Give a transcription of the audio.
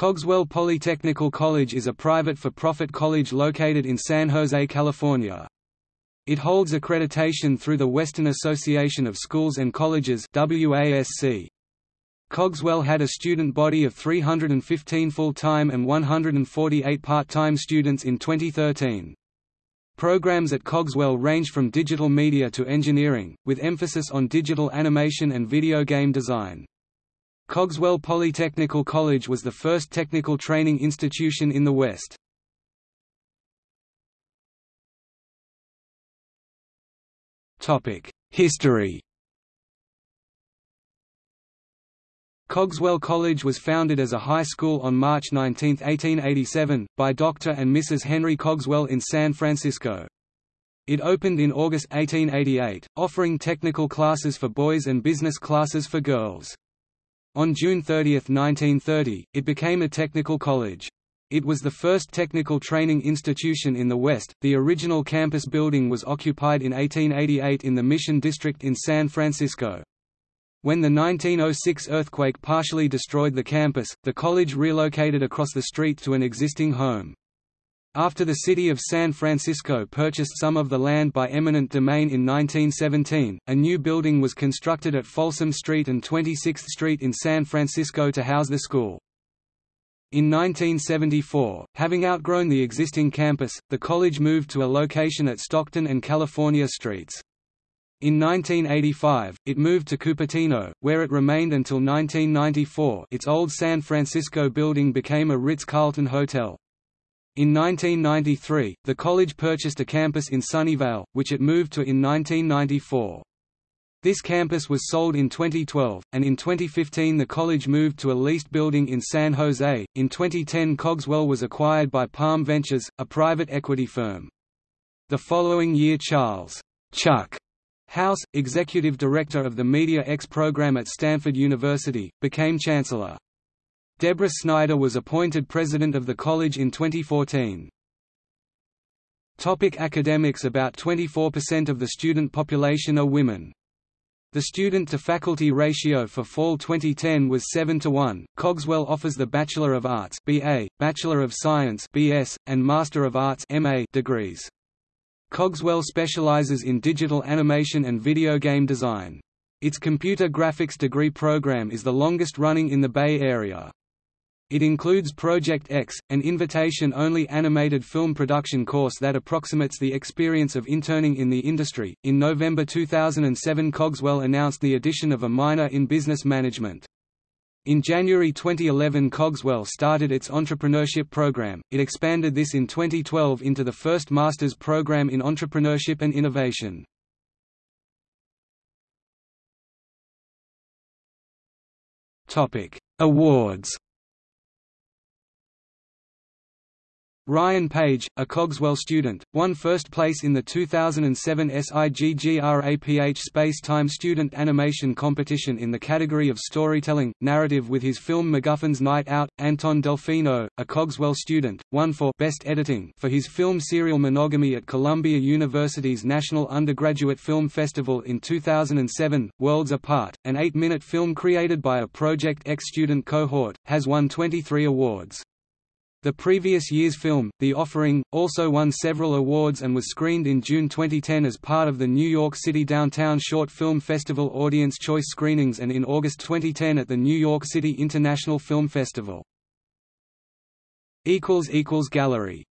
Cogswell Polytechnical College is a private for-profit college located in San Jose, California. It holds accreditation through the Western Association of Schools and Colleges WASC. Cogswell had a student body of 315 full-time and 148 part-time students in 2013. Programs at Cogswell range from digital media to engineering, with emphasis on digital animation and video game design. Cogswell Polytechnical College was the first technical training institution in the West. History Cogswell College was founded as a high school on March 19, 1887, by Dr. and Mrs. Henry Cogswell in San Francisco. It opened in August 1888, offering technical classes for boys and business classes for girls. On June 30, 1930, it became a technical college. It was the first technical training institution in the West. The original campus building was occupied in 1888 in the Mission District in San Francisco. When the 1906 earthquake partially destroyed the campus, the college relocated across the street to an existing home. After the city of San Francisco purchased some of the land by eminent domain in 1917, a new building was constructed at Folsom Street and 26th Street in San Francisco to house the school. In 1974, having outgrown the existing campus, the college moved to a location at Stockton and California Streets. In 1985, it moved to Cupertino, where it remained until 1994 its old San Francisco building became a Ritz-Carlton hotel. In 1993, the college purchased a campus in Sunnyvale, which it moved to in 1994. This campus was sold in 2012, and in 2015 the college moved to a leased building in San Jose. In 2010, Cogswell was acquired by Palm Ventures, a private equity firm. The following year, Charles Chuck House, executive director of the Media X program at Stanford University, became chancellor. Deborah Snyder was appointed president of the college in 2014. Topic academics About 24% of the student population are women. The student-to-faculty ratio for fall 2010 was 7 to 1. Cogswell offers the Bachelor of Arts (BA), Bachelor of Science (BS), and Master of Arts (MA) degrees. Cogswell specializes in digital animation and video game design. Its computer graphics degree program is the longest running in the Bay Area. It includes Project X, an invitation-only animated film production course that approximates the experience of interning in the industry. In November 2007, Cogswell announced the addition of a minor in business management. In January 2011 Cogswell started its entrepreneurship program, it expanded this in 2012 into the first master's program in entrepreneurship and innovation. Awards Ryan Page, a Cogswell student, won first place in the 2007 SIGGRAPH Space-Time Student Animation Competition in the category of Storytelling, Narrative with his film MacGuffin's Night Out. Anton Delfino, a Cogswell student, won for Best Editing for his film Serial Monogamy at Columbia University's National Undergraduate Film Festival in 2007. Worlds Apart, an eight-minute film created by a Project X student cohort, has won 23 awards. The previous year's film, The Offering, also won several awards and was screened in June 2010 as part of the New York City Downtown Short Film Festival Audience Choice Screenings and in August 2010 at the New York City International Film Festival. Gallery